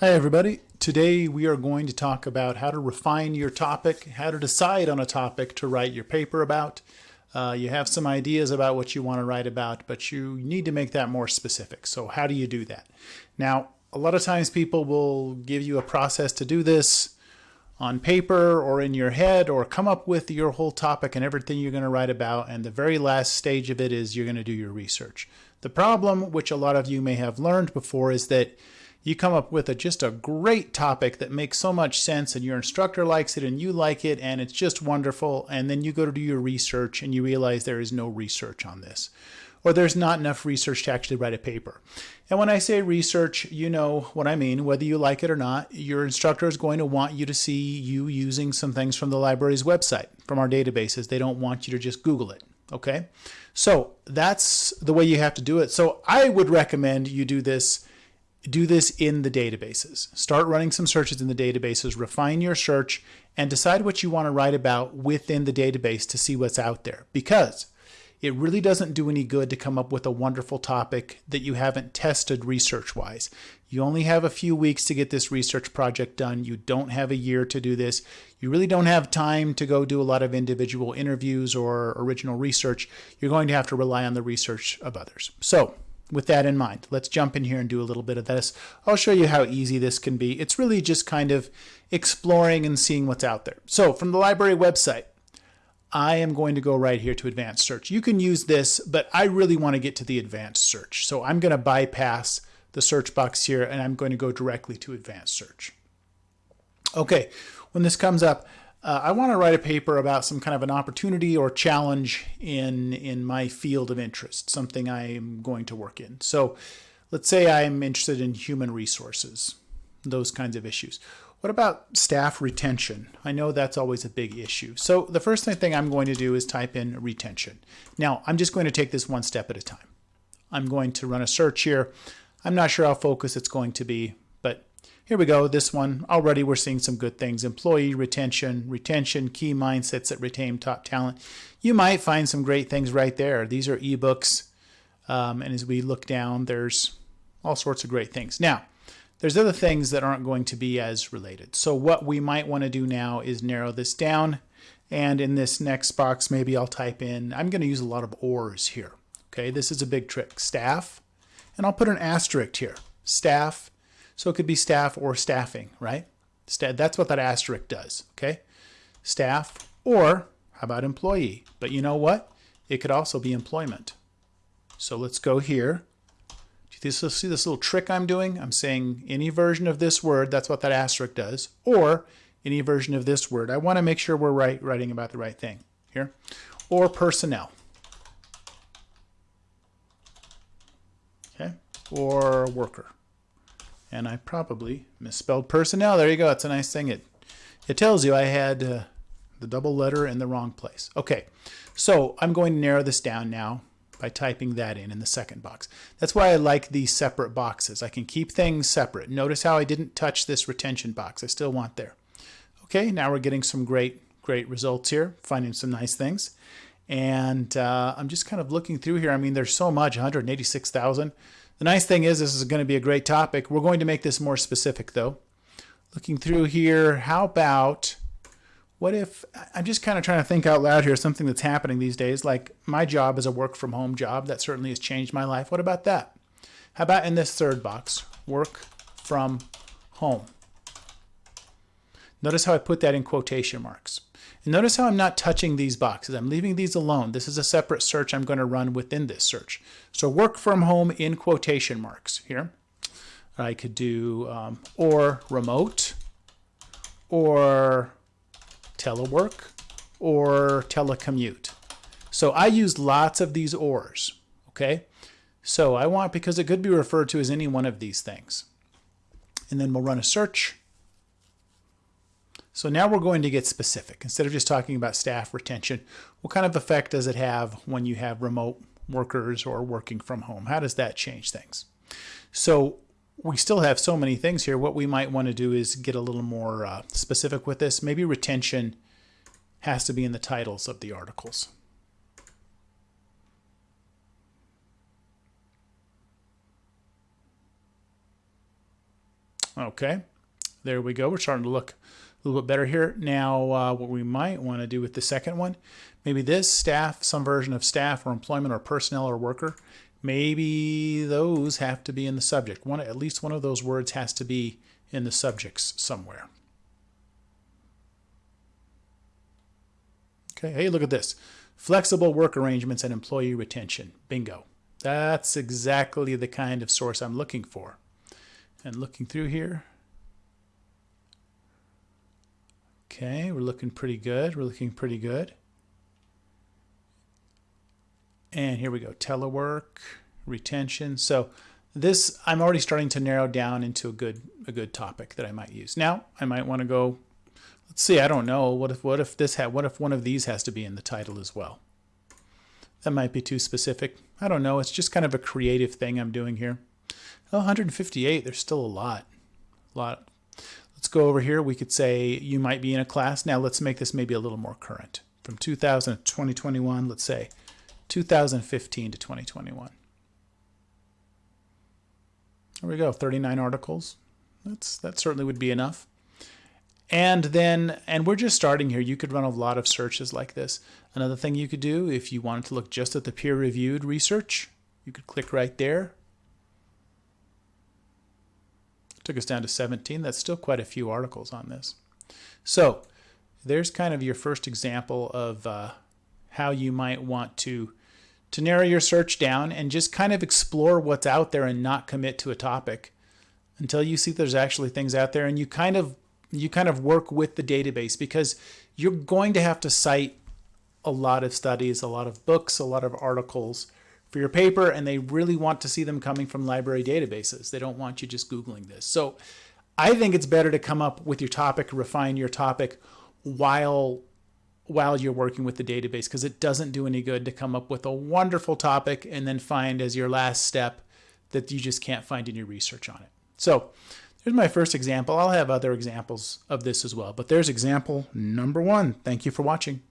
Hi everybody. Today we are going to talk about how to refine your topic, how to decide on a topic to write your paper about. Uh, you have some ideas about what you want to write about, but you need to make that more specific. So how do you do that? Now, a lot of times people will give you a process to do this on paper or in your head or come up with your whole topic and everything you're going to write about and the very last stage of it is you're going to do your research. The problem, which a lot of you may have learned before, is that you come up with a, just a great topic that makes so much sense and your instructor likes it and you like it and it's just wonderful and then you go to do your research and you realize there is no research on this or there's not enough research to actually write a paper. And when I say research, you know what I mean, whether you like it or not, your instructor is going to want you to see you using some things from the library's website, from our databases. They don't want you to just Google it, okay? So that's the way you have to do it. So I would recommend you do this do this in the databases. Start running some searches in the databases, refine your search, and decide what you want to write about within the database to see what's out there. Because it really doesn't do any good to come up with a wonderful topic that you haven't tested research-wise. You only have a few weeks to get this research project done. You don't have a year to do this. You really don't have time to go do a lot of individual interviews or original research. You're going to have to rely on the research of others. So with that in mind, let's jump in here and do a little bit of this. I'll show you how easy this can be. It's really just kind of exploring and seeing what's out there. So from the library website, I am going to go right here to advanced search. You can use this, but I really want to get to the advanced search. So I'm going to bypass the search box here and I'm going to go directly to advanced search. Okay, when this comes up, uh, I want to write a paper about some kind of an opportunity or challenge in, in my field of interest, something I'm going to work in. So let's say I'm interested in human resources, those kinds of issues. What about staff retention? I know that's always a big issue. So the first thing I'm going to do is type in retention. Now, I'm just going to take this one step at a time. I'm going to run a search here. I'm not sure how focused it's going to be, but here we go. This one, already we're seeing some good things. Employee retention, retention, key mindsets that retain top talent. You might find some great things right there. These are ebooks. Um, and as we look down, there's all sorts of great things. Now, there's other things that aren't going to be as related. So what we might want to do now is narrow this down. And in this next box, maybe I'll type in, I'm going to use a lot of ors here. Okay, this is a big trick. Staff, and I'll put an asterisk here. Staff, so it could be staff or staffing, right? That's what that asterisk does, okay? Staff or how about employee? But you know what? It could also be employment. So let's go here. Do you see this little trick I'm doing? I'm saying any version of this word, that's what that asterisk does, or any version of this word. I want to make sure we're right, writing about the right thing here. Or personnel. Okay, or worker and I probably misspelled personnel. There you go. It's a nice thing. It it tells you I had uh, the double letter in the wrong place. Okay, so I'm going to narrow this down now by typing that in in the second box. That's why I like these separate boxes. I can keep things separate. Notice how I didn't touch this retention box. I still want there. Okay, now we're getting some great, great results here, finding some nice things. And uh, I'm just kind of looking through here. I mean, there's so much, 186,000. The nice thing is this is going to be a great topic. We're going to make this more specific though. Looking through here, how about, what if, I'm just kind of trying to think out loud here, something that's happening these days, like my job is a work from home job. That certainly has changed my life. What about that? How about in this third box, work from home? Notice how I put that in quotation marks. And notice how I'm not touching these boxes. I'm leaving these alone. This is a separate search I'm going to run within this search. So work from home in quotation marks here. I could do um, or remote or telework or telecommute. So I use lots of these ors, okay? So I want, because it could be referred to as any one of these things. And then we'll run a search so now we're going to get specific. Instead of just talking about staff retention, what kind of effect does it have when you have remote workers or working from home? How does that change things? So we still have so many things here. What we might want to do is get a little more uh, specific with this. Maybe retention has to be in the titles of the articles. Okay, there we go. We're starting to look a little bit better here. Now, uh, what we might want to do with the second one, maybe this staff, some version of staff or employment or personnel or worker, maybe those have to be in the subject. One, at least one of those words has to be in the subjects somewhere. Okay, hey, look at this. Flexible work arrangements and employee retention. Bingo. That's exactly the kind of source I'm looking for. And looking through here. Okay, we're looking pretty good. We're looking pretty good. And here we go, telework, retention. So this, I'm already starting to narrow down into a good, a good topic that I might use. Now, I might want to go, let's see, I don't know. What if, what if this had, what if one of these has to be in the title as well? That might be too specific. I don't know. It's just kind of a creative thing I'm doing here. Oh, 158, there's still a lot. A lot. Let's go over here. We could say you might be in a class. Now let's make this maybe a little more current. From 2000 to 2021, let's say 2015 to 2021. There we go, 39 articles. That's that certainly would be enough. And then, and we're just starting here. You could run a lot of searches like this. Another thing you could do if you wanted to look just at the peer-reviewed research, you could click right there. Took us down to 17. That's still quite a few articles on this. So there's kind of your first example of uh, how you might want to to narrow your search down and just kind of explore what's out there and not commit to a topic until you see there's actually things out there and you kind of you kind of work with the database because you're going to have to cite a lot of studies, a lot of books, a lot of articles for your paper, and they really want to see them coming from library databases. They don't want you just Googling this. So I think it's better to come up with your topic, refine your topic while while you're working with the database because it doesn't do any good to come up with a wonderful topic and then find as your last step that you just can't find any research on it. So there's my first example. I'll have other examples of this as well, but there's example number one. Thank you for watching.